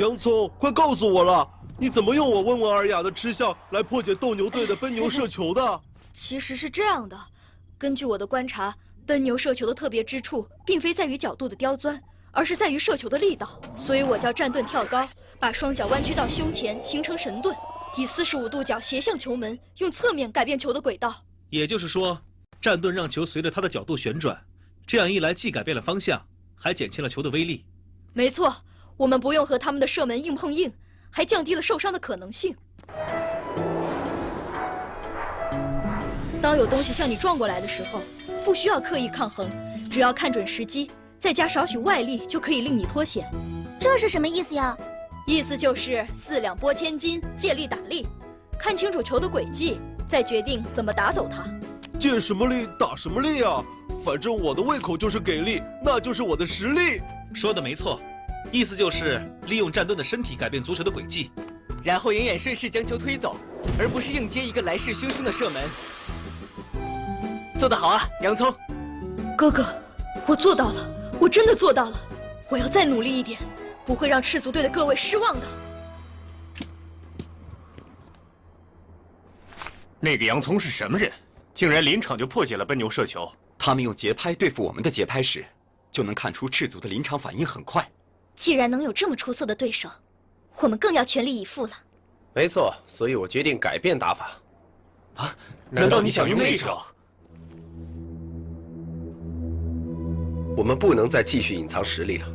洋葱，快告诉我了，你怎么用我温文尔雅的吃相来破解斗牛队的奔牛射球的？其实是这样的，根据我的观察，奔牛射球的特别之处，并非在于角度的刁钻，而是在于射球的力道。所以我叫站盾跳高，把双脚弯曲到胸前，形成神盾，以四十五度角斜向球门，用侧面改变球的轨道。也就是说，站盾让球随着它的角度旋转，这样一来，既改变了方向，还减轻了球的威力。没错，我们不用和他们的射门硬碰硬，还降低了受伤的可能性。当有东西向你撞过来的时候，不需要刻意抗衡，只要看准时机，再加少许外力，就可以令你脱险。这是什么意思呀？意思就是四两拨千斤，借力打力，看清楚球的轨迹，再决定怎么打走它。借什么力打什么力啊？反正我的胃口就是给力，那就是我的实力。说的没错，意思就是利用战盾的身体改变足球的轨迹，然后眼眼顺势将球推走，而不是硬接一个来势汹汹的射门。做得好啊，洋葱！哥哥，我做到了，我真的做到了，我要再努力一点，不会让赤足队的各位失望的。那个洋葱是什么人？竟然临场就破解了奔牛射球！他们用节拍对付我们的节拍时，就能看出赤足的临场反应很快。既然能有这么出色的对手，我们更要全力以赴了。没错，所以我决定改变打法。啊？难道你想用那招？我们不能再继续隐藏实力了。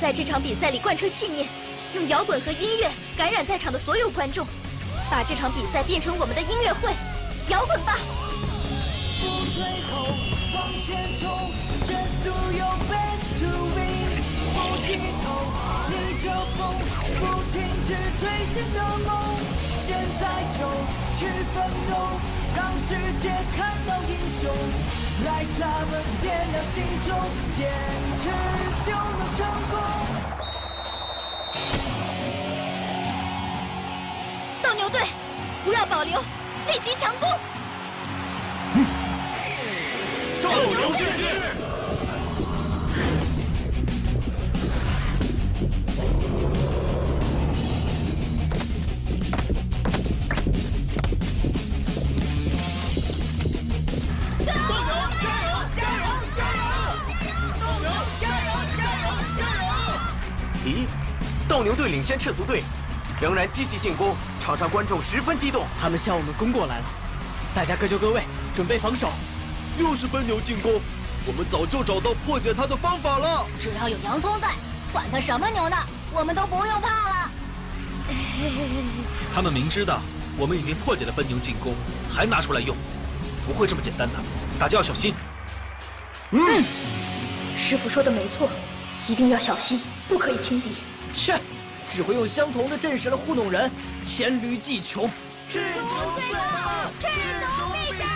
在这场比赛里贯彻信念，用摇滚和音乐感染在场的所有观众，把这场比赛变成我们的音乐会，摇滚吧！不退后，往前冲，Just do your best to win，不低头，逆着风，不停止追寻的梦，现在就去奋斗，让世界看到英雄。来，咱们点亮心中，坚持就能成功。斗牛队，不要保留，立即强攻！斗牛剑士。牛队领先赤足队，仍然积极进攻，场上观众十分激动。他们向我们攻过来了，大家各就各位，准备防守。又是奔牛进攻，我们早就找到破解他的方法了。只要有洋葱在，管他什么牛呢，我们都不用怕了。他们明知道我们已经破解了奔牛进攻，还拿出来用，不会这么简单的。大家要小心。嗯，师傅说的没错，一定要小心，不可以轻敌。切，只会用相同的阵势来糊弄人，黔驴技穷。赤足最棒，赤足必胜！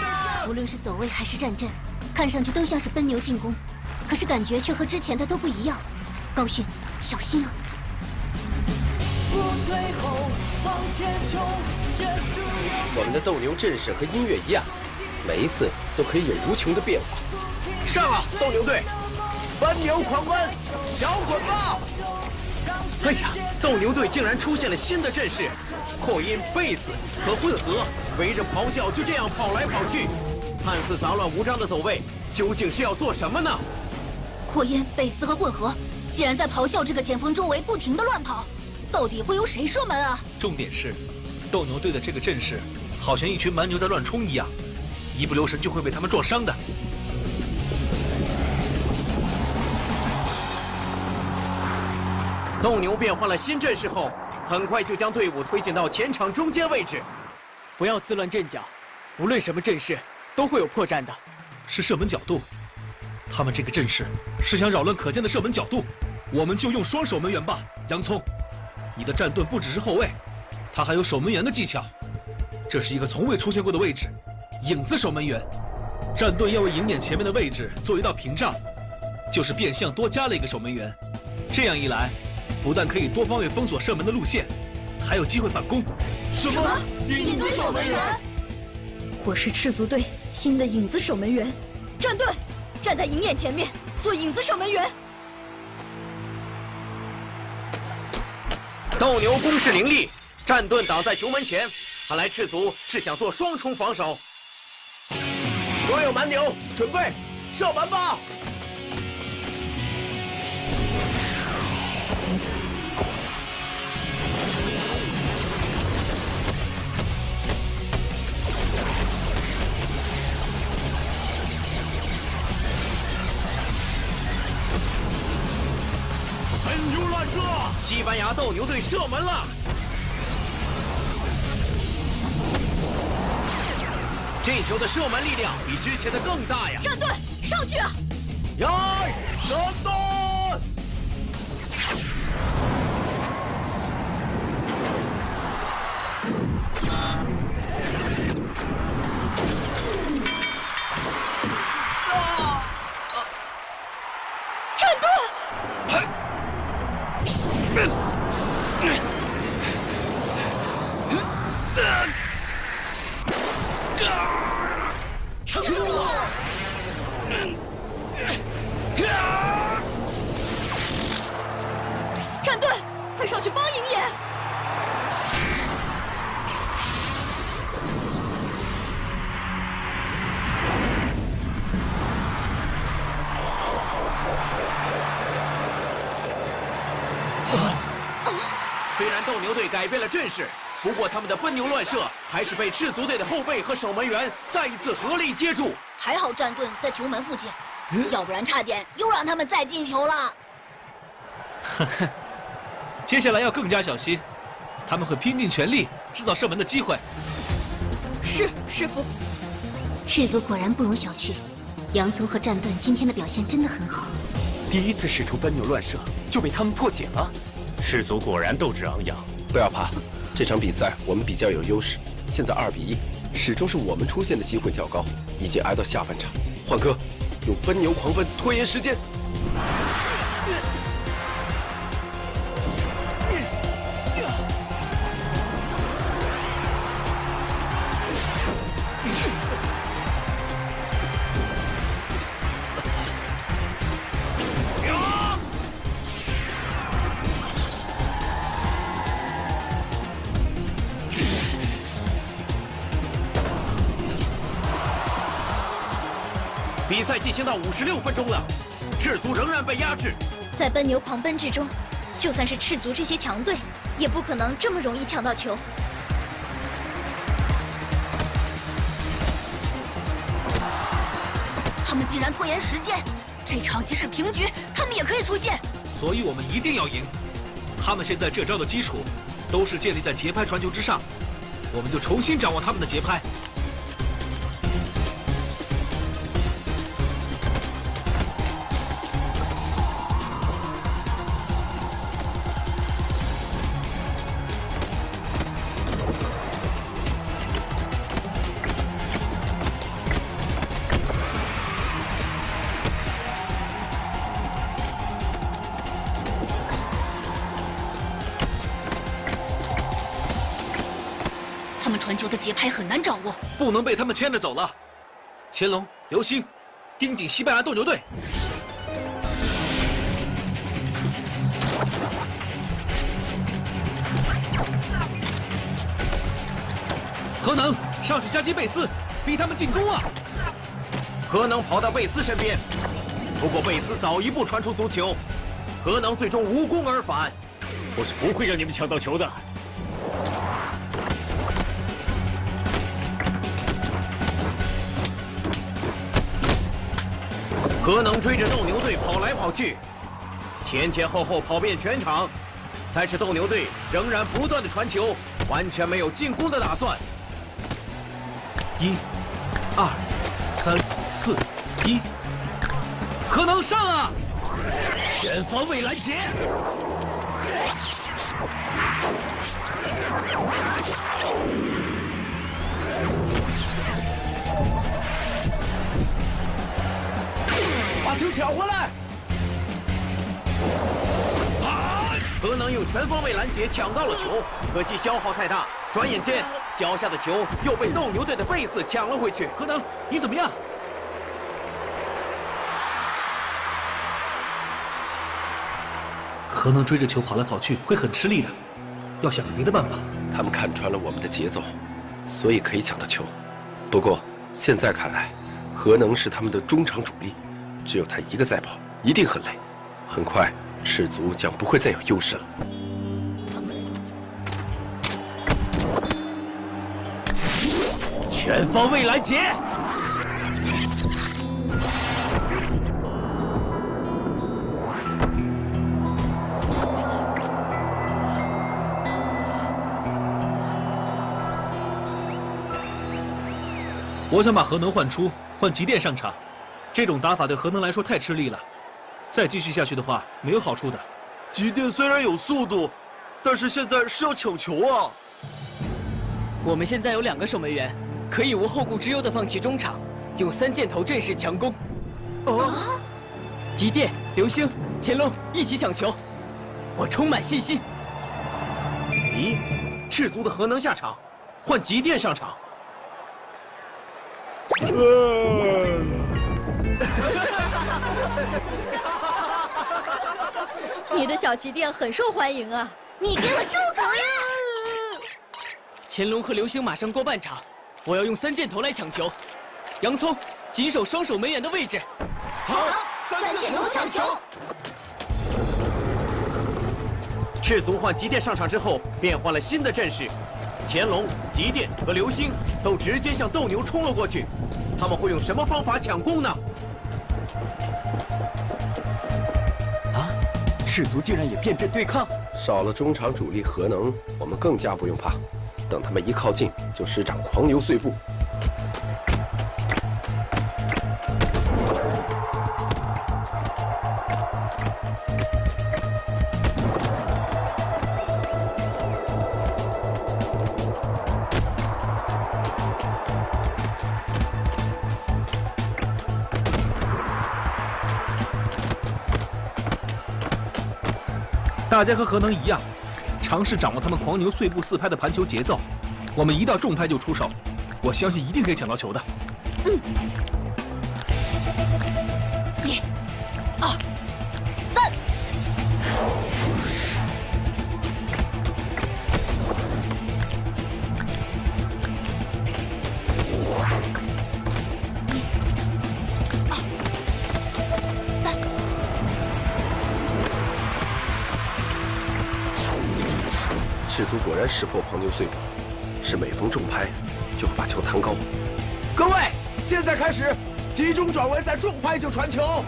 无论是走位还是战阵，看上去都像是奔牛进攻，可是感觉却和之前的都不一样。高迅，小心啊！我们的斗牛阵势和音乐一样，每一次都可以有无穷的变化。上啊，斗牛队！奔牛狂奔，摇滚吧！哎呀，斗牛队竟然出现了新的阵势，扩音、贝斯和混合围着咆哮，就这样跑来跑去，看似杂乱无章的走位，究竟是要做什么呢？扩音、贝斯和混合竟然在咆哮这个前锋周围不停的乱跑，到底会由谁射门啊？重点是，斗牛队的这个阵势，好像一群蛮牛在乱冲一样，一不留神就会被他们撞伤的。斗牛变换了新阵势后，很快就将队伍推进到前场中间位置。不要自乱阵脚，无论什么阵势都会有破绽的。是射门角度，他们这个阵势是想扰乱可见的射门角度，我们就用双守门员吧，洋葱。你的战盾不只是后卫，他还有守门员的技巧。这是一个从未出现过的位置——影子守门员。战盾要为迎面前面的位置做一道屏障，就是变相多加了一个守门员。这样一来，不但可以多方位封锁射门的路线，还有机会反攻。什么？影子守门员？我是赤足队新的影子守门员，战盾，站在鹰眼前面做影子守门员。斗牛攻势凌厉，战盾挡在球门前，看来赤足是想做双重防守。所有蛮牛准备射门吧！西班牙斗牛队射门了！这球的射门力量比之前的更大呀！战队，上去啊！然斗牛队改变了阵势，不过他们的奔牛乱射还是被赤足队的后备和守门员再一次合力接住。还好战盾在球门附近，要不然差点又让他们再进球了。接下来要更加小心，他们会拼尽全力制造射门的机会。是师傅，赤足果然不容小觑，洋葱和战盾今天的表现真的很好。第一次使出奔牛乱射就被他们破解了。赤足果然斗志昂扬。不要怕，这场比赛我们比较有优势。现在二比一，始终是我们出现的机会较高。已经挨到下半场，换哥，用奔牛狂奔拖延时间。比赛进行到五十六分钟了，赤足仍然被压制。在奔牛狂奔之中，就算是赤足这些强队，也不可能这么容易抢到球。他们竟然拖延时间，这场即使平局，他们也可以出现。所以我们一定要赢。他们现在这招的基础都是建立在节拍传球之上，我们就重新掌握他们的节拍。节拍很难掌握，不能被他们牵着走了。乾隆、刘星，盯紧西班牙斗牛队。何能上去夹击贝斯，逼他们进攻啊！何能跑到贝斯身边，不过贝斯早一步传出足球，何能最终无功而返。我是不会让你们抢到球的。何能追着斗牛队跑来跑去，前前后后跑遍全场，但是斗牛队仍然不断的传球，完全没有进攻的打算。一、二、三、四、一，何能上啊！全方位拦截。用全方位拦截抢到了球，可惜消耗太大。转眼间，脚下的球又被斗牛队的贝斯抢了回去。何能，你怎么样？何能追着球跑来跑去会很吃力的，要想个别的办法。他们看穿了我们的节奏，所以可以抢到球。不过现在看来，何能是他们的中场主力，只有他一个在跑，一定很累。很快，赤足将不会再有优势了。全方位拦截。我想把核能换出，换极电上场。这种打法对核能来说太吃力了，再继续下去的话没有好处的。极电虽然有速度，但是现在是要抢球啊！我们现在有两个守门员，可以无后顾之忧的放弃中场，用三箭头阵势强攻。啊！极电、流星、乾隆一起抢球，我充满信心。咦，赤足的核能下场，换极电上场。你的小旗店很受欢迎啊！你给我住口呀！乾隆和流星马上过半场，我要用三箭头来抢球。洋葱紧守双手门员的位置。好，三箭头抢球。赤足换极电上场之后，变换了新的阵势。乾隆、极电和流星都直接向斗牛冲了过去，他们会用什么方法抢攻呢？赤足竟然也变阵对抗，少了中场主力核能，我们更加不用怕。等他们一靠近，就施展狂牛碎步。大家和何能一样，尝试掌握他们狂牛碎步四拍的盘球节奏。我们一到重拍就出手，我相信一定可以抢到球的。嗯。赤足果然识破黄牛碎步，是每逢重拍就会把球弹高。各位，现在开始，集中转为在重拍就传球。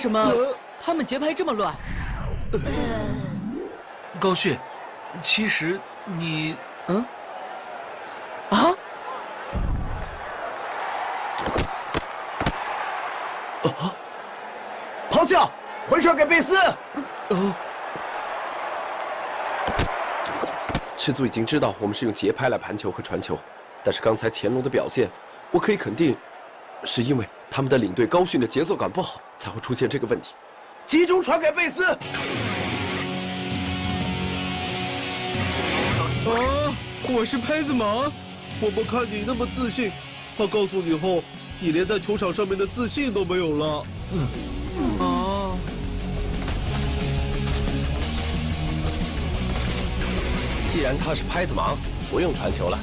什么他们节拍这么乱？高旭，其实你……嗯？啊？啊！咆哮，回传给贝斯。啊！赤足已经知道我们是用节拍来盘球和传球，但是刚才乾隆的表现，我可以肯定，是因为他们的领队高训的节奏感不好。才会出现这个问题。集中传给贝斯。啊！我是拍子盲。我们看你那么自信，他告诉你后，你连在球场上面的自信都没有了。嗯。哦。既然他是拍子盲，不用传球了，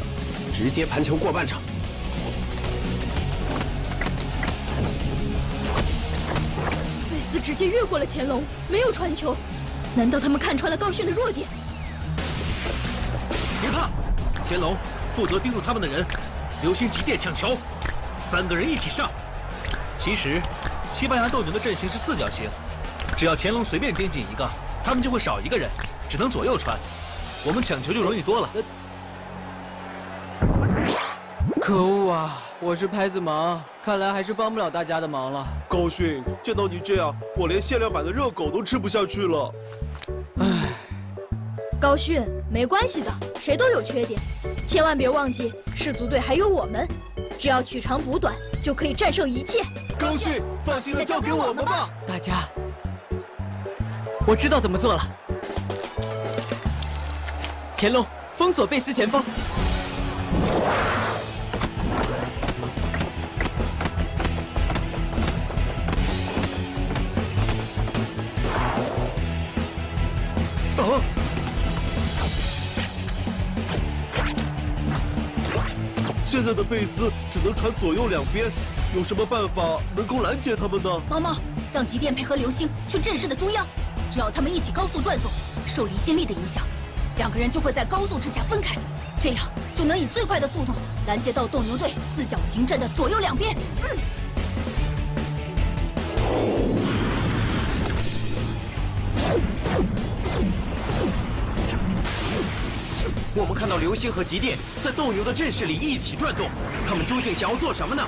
直接盘球过半场。斯直接越过了乾隆，没有传球。难道他们看穿了高迅的弱点？别怕，乾隆负责盯住他们的人，流星急电抢球，三个人一起上。其实，西班牙斗牛的阵型是四角形，只要乾隆随便盯紧一个，他们就会少一个人，只能左右传，我们抢球就容易多了。可恶啊！我是拍子盲，看来还是帮不了大家的忙了。高迅，见到你这样，我连限量版的热狗都吃不下去了。唉，高迅，没关系的，谁都有缺点，千万别忘记赤足队还有我们，只要取长补短，就可以战胜一切。高迅，放心的交给我们吧。大家，我知道怎么做了。乾隆，封锁贝斯前方。在的贝斯只能传左右两边，有什么办法能够拦截他们呢？毛毛，让极电配合流星去阵势的中央，只要他们一起高速转动，受离心力的影响，两个人就会在高速之下分开，这样就能以最快的速度拦截到斗牛队四角形阵的左右两边。嗯。我们看到流星和极电在斗牛的阵势里一起转动，他们究竟想要做什么呢？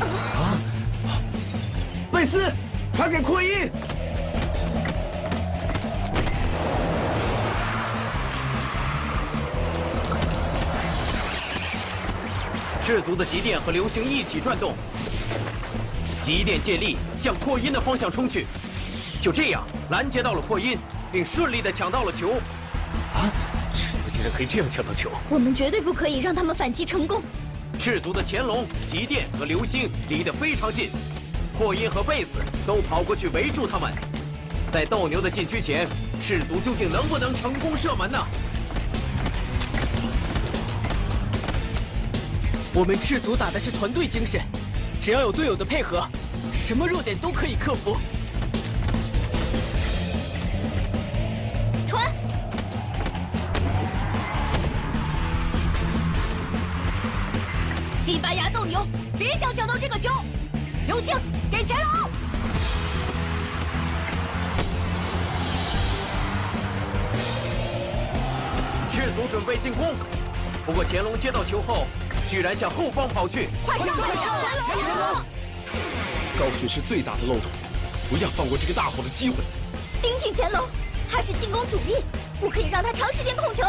啊！贝斯，传给扩音。赤足的极电和流星一起转动，极电借力向扩音的方向冲去，就这样拦截到了扩音。并顺利的抢到了球，啊！赤足竟然可以这样抢到球，我们绝对不可以让他们反击成功。赤足的乾隆、极电和流星离得非常近，破音和贝斯都跑过去围住他们。在斗牛的禁区前，赤足究竟能不能成功射门呢？我们赤足打的是团队精神，只要有队友的配合，什么弱点都可以克服。西班牙斗牛，别想抢到这个球！流星给乾隆。赤足准备进攻，不过乾隆接到球后，居然向后方跑去。快上！快上！乾隆！高迅是最大的漏洞，不要放过这个大好的机会。盯紧乾隆，他是进攻主力，不可以让他长时间控球。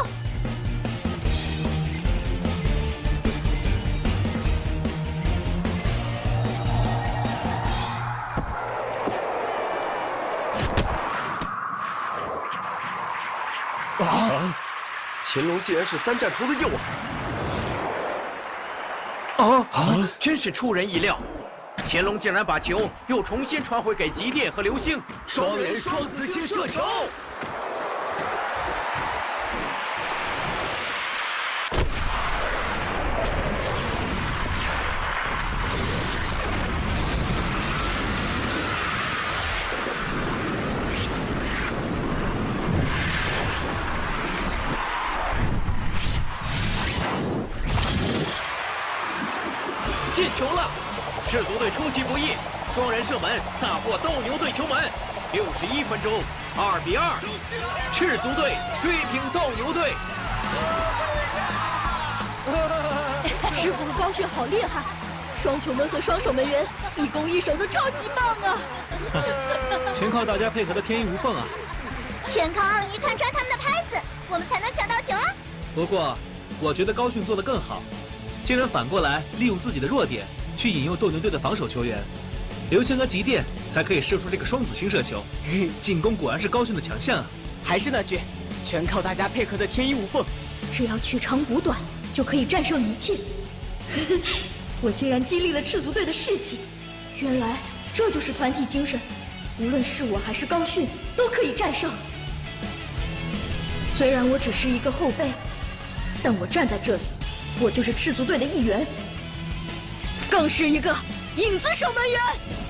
乾隆竟然是三战头的诱饵！啊啊！真是出人意料，乾隆竟然把球又重新传回给极电和流星，双人双子星射球。赤足队出其不意，双人射门大获斗牛队球门。六十一分钟，二比二，赤足队追平斗牛队。师傅和高迅好厉害，双球门和双守门员一攻一守都超级棒啊！全靠大家配合的天衣无缝啊！全靠奥尼看穿他们的拍子，我们才能抢到球啊！不过，我觉得高迅做的更好，竟然反过来利用自己的弱点。去引诱斗牛队的防守球员，流星和极电才可以射出这个双子星射球。进攻果然是高迅的强项啊！还是那句，全靠大家配合的天衣无缝。只要取长补短，就可以战胜一切。我竟然激励了赤足队的士气，原来这就是团体精神。无论是我还是高迅，都可以战胜。虽然我只是一个后辈，但我站在这里，我就是赤足队的一员。更是一个影子守门员。